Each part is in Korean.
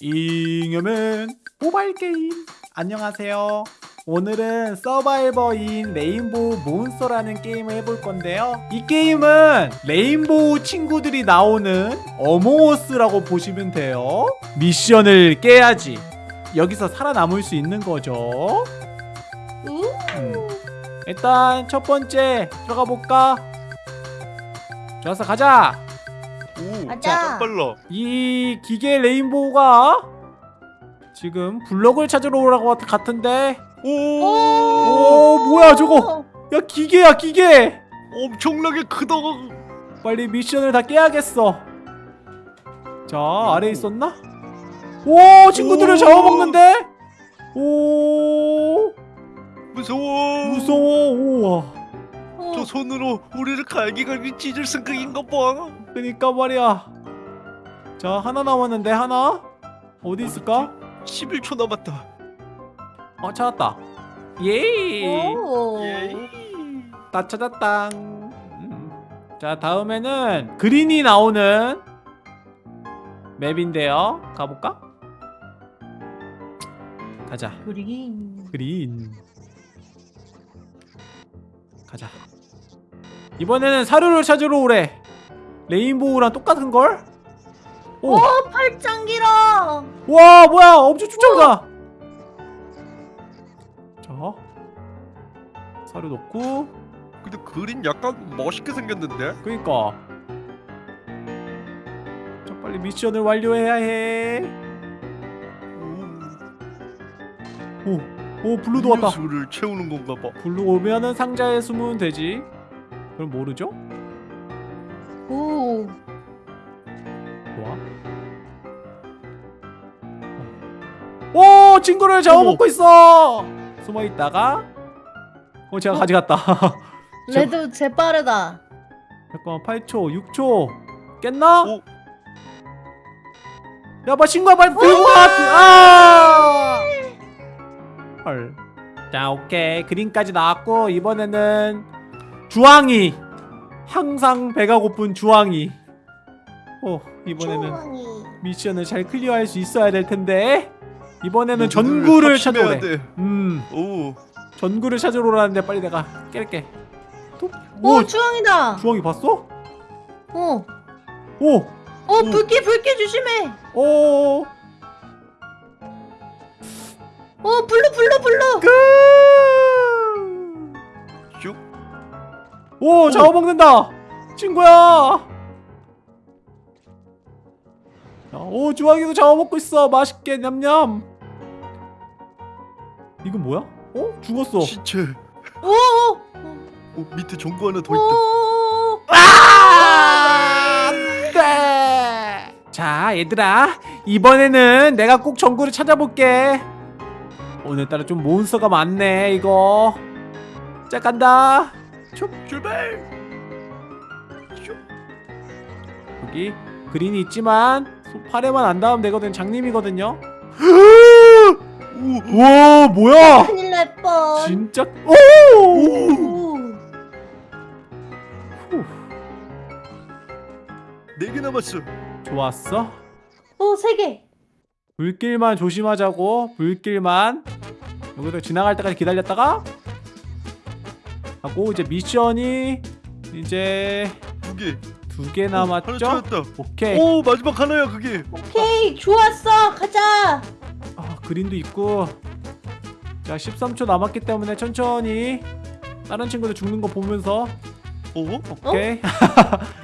잉여맨 모바일 게임. 안녕하세요. 오늘은 Survivor in Rainbow Monster라는 게임을 해볼 건데요. 이 게임은 rainbow 친구들이 나오는 어몽어스라고 보시면 돼요. 미션을 깨야지. 여기서 살아남을 수 있는 거죠. 음. 일단 첫 번째 들어가 볼까? 좋았어 가자 오. 짱 빨라. 이 기계 레인보우가 지금 블럭을 찾으러 오라고 같- 같은데 오, 오 뭐야 저거 야 기계야 기계 엄청나게 크다. 빨리 미션을 다 깨야겠어 자 아래에 있었나? 오 친구들을 오. 잡아먹는데 오 무서워. 무서워 우와 어. 저 손으로 우리를 갈기갈기 찢을 생각인 가 봐. 그니까 말이야 자 하나 남았는데 하나 어디 있을까? 11초 남았다. 어 찾았다 예 오. 예. 다 찾았다. 음. 자 다음에는 그린이 나오는 맵인데요. 가볼까? 가자. 그린. 그린. 가자. 이번에는 사료를 찾으러 오래. 레인보우랑 똑같은 걸? 오, 오 팔짱 길어. 와 뭐야 엄청 쫓아오다. 자, 사료 넣고. 근데 그린 약간 멋있게 생겼는데? 그니까 자 빨리 미션을 완료해야 해. 오, 오 blue도 왔다. 수를 채우는 건가 봐. blue 오면은 상자에 숨으면 되지. 그럼 모르죠? 오. 좋아. 오 친구를 잡아먹고 있어. 숨어 있다가 어 제가 어? 가져갔다. red 재빠르다. 잠깐만 8초 6초 깼나? 오. 야 봐 친구야 빨리 들고 와 아! 헐. 자 오케이 그림까지 나왔고 이번에는 주황이 항상 배가 고픈 주황이 어 이번에는 초왕이. 미션을 잘 클리어할 수 있어야 될 텐데 이번에는 모두를 전구를 합심해야 찾아오래 돼. 음 오, 전구를 찾으러 오라는데 빨리 내가 깰게 또? 오, 오 주황이다. 주황이 봤어? 오. 오! 오 불길 불길 조심해. 오! 오 blue blue blue. 그... 오 잡아먹는다 친구야 자, 오 주황이도 잡아먹고 있어 맛있게 냠냠 이건 뭐야? 어? 죽었어 시체. 오. 오. 오, 밑에 전구 하나 더 있다. 오. 아! 안돼 자 얘들아 이번에는 내가 꼭 전구를 찾아볼게 오늘따라 좀 몬스터가 많네 이거 자 간다 출발. 슉. 여기 그린이 있지만 손- 팔에만 안 닿으면 되거든 장님이거든요 오, 와 뭐야 큰일 날 뻔. 진짜 오 오. 네개 남았어. 좋았어 오세 개. 불길만 조심하자고 불길만 여기서 지나갈 때까지 기다렸다가 하고 이제 미션이 이제 두 개. 두개 하나 남았죠 찾았다. 오케이 오, 마지막 하나야 그게. 오케이 좋았어 가자. 아 그린도 있고 자 13초 남았기 때문에 천천히 다른 친구들 죽는 거 보면서 오, 오케이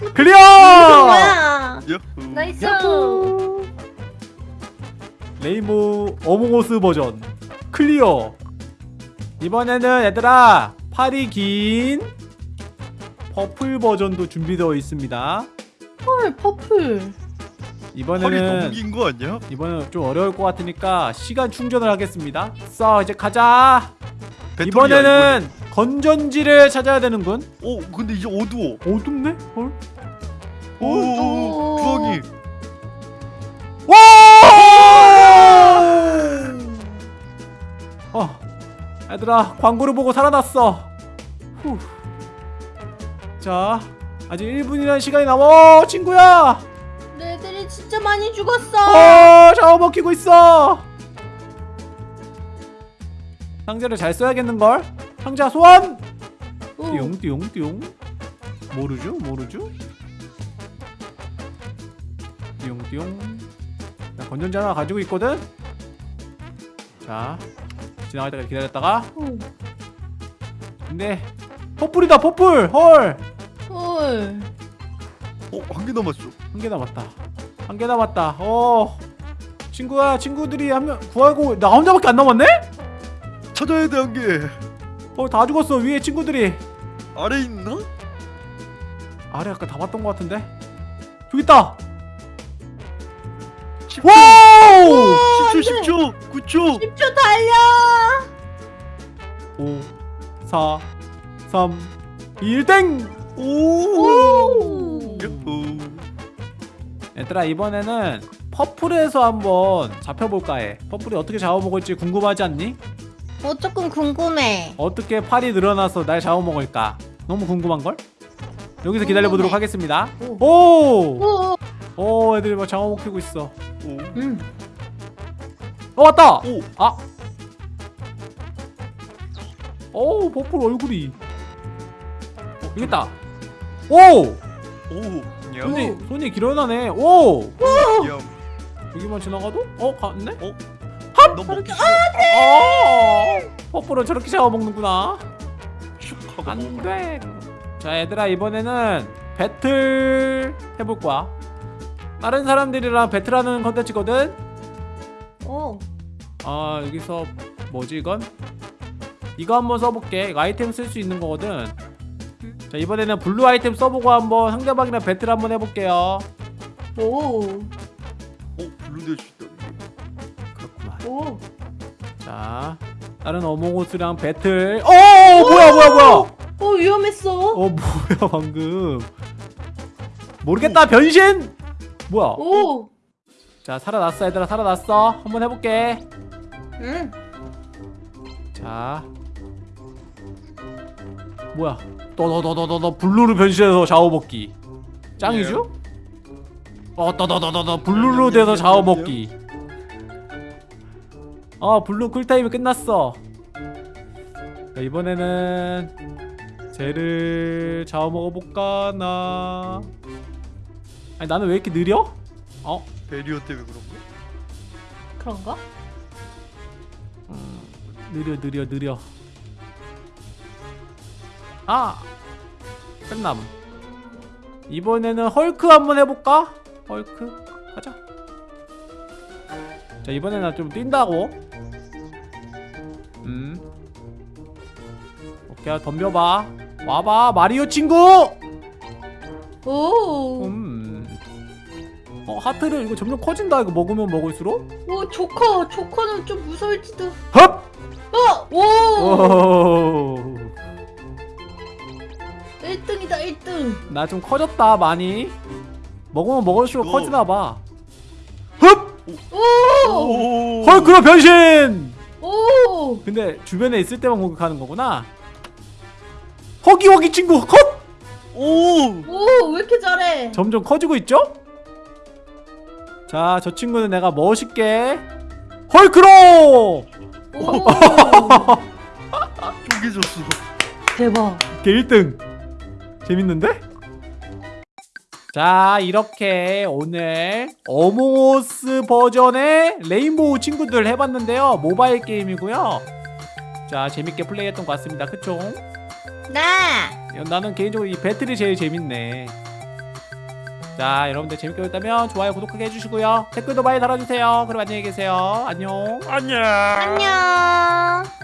이거 clear 뭐야? nice. 야호. rainbow 어몽어스 버전 clear 이번에는 얘들아 팔이 긴 purple 버전도 준비되어 있습니다 헐 purple. 이번에는 긴거 아니야? 이번엔 좀 어려울 것 같으니까 시간 충전을 하겠습니다 써 이제 가자 배터리야, 이번에는 건전지를 찾아야 되는군. 오, 근데 이제 어두워. 어둡네? 헐? 오, 오. 오, 주황이. 얘들아 광고를 보고 살아났어. 후. 자, 아직 1분이라는 시간이 남아. 어, 친구야. 레들이 진짜 많이 죽었어. 어 샤워 먹히고 있어 상자를 잘 써야겠는걸 상자 소환 오. 띠용 띠용 띠용 모르죠 모르죠 띠용 띠용 자 건전지 하나 가지고 있거든 자 지나갈 때까지 기다렸다가 오. 근데 퍼플이다 퍼플 헐 헐. 어 한 개 남았어 한개 남았다. 한 개 남았다. 어. 친구야, 친구들이 한 명 구하고 나 혼자밖에 안 남았네? 찾아야 돼 한 개 어, 다 죽었어. 위에 친구들이. 아래 있나? 아래 아까 다 봤던 것 같은데. 저기 있다. 10초 wow! 10초 10초 9초 10초 달려. 5 4 3 2 1 땡. 오 오. 야호 얘들아, 이번에는 퍼플에서 한번 잡혀볼까 해. 퍼플이 어떻게 잡아먹을지 궁금하지 않니? 어 조금 궁금해. 어떻게 팔이 늘어나서 날 잡아먹을까? 너무 궁금한걸? 여기서 기다려보도록 궁금해. 하겠습니다. 오. 오! 오. 오 애들이 막 잡아먹히고 있어 오 음. 어 왔다! 오. 아. 오 퍼플 얼굴이. 어, 여기 있다. 오! 오 손이 냠. 손이 길어나네. 오! 냠. 여기만 지나가도? 어 갔네? 너 먹기 싫어. 아 버플은 저렇게 잡아먹는구나. 슉 먹어라. 안돼 자 얘들아 이번에는 배틀 해볼 거야. 다른 사람들이랑 배틀하는 컨텐츠거든 오. 아 여기서 뭐지 이건? 이거 한번 써볼게 이거 아이템 쓸 수 있는 거거든 자 이번에는 블루 아이템 써보고 한번 상대방이랑 배틀 한번 해볼게요 오. 오 블루 될수 있다는 게 그렇구만 오. 자 다른 어몽어스랑 배틀 어 뭐야 뭐야 뭐야 어 위험했어. 어 뭐야 방금 모르겠다 변신 뭐야 오. 자 살아났어 얘들아. 살아났어. 한번 해볼게. 응. 자. 뭐야? 떠더더더더더 블루로 변신해서 샤워 먹기. 짱이죠? 어 떠더더더더 블루로 돼서 샤워 먹기. 어 블루 쿨타임이 끝났어. 자, 이번에는 쟤를 샤워 먹어볼까 나? 아니 나는 왜 이렇게 느려? 어? 베리어 때문에 그런 거야? 그런가? 느려 느려 느려 아 끝남 이번에는 헐크 한번 해볼까? 헐크 가자 자 이번에는 좀 뛴다고 음 오케이 덤벼봐 와봐 마리오 친구 오. 음. 어 하트를 이거 점점 커진다 이거 먹으면 먹을수록 오 조커. 조커는 좀 무서울지도. 헙 어. 오. 오. 1등이다 1등. 나 좀 커졌다 많이 먹으면 먹을수록 너- 커지나봐 흡! 오. 오 헐크로 변신! 오. 근데 주변에 있을 때만 공격하는 거구나 허기 허기 친구 컷! 오 오. 왜 이렇게 잘해? 점점 커지고 있죠? 자 저 친구는 내가 멋있게 헐크로! 오. 쪼개졌어 대박. 걔 1등 재밌는데? 자 이렇게 오늘 어몽어스 버전의 레인보우 친구들 해봤는데요 모바일 게임이고요 자 재밌게 플레이했던 것 같습니다 그쵸? 나. 나는 개인적으로 이 배틀이 제일 재밌네 자 여러분들 재밌게 보셨다면 좋아요 구독하게 해주시고요. 댓글도 많이 달아주세요. 그럼 안녕히 계세요. 안녕. 안녕. 안녕.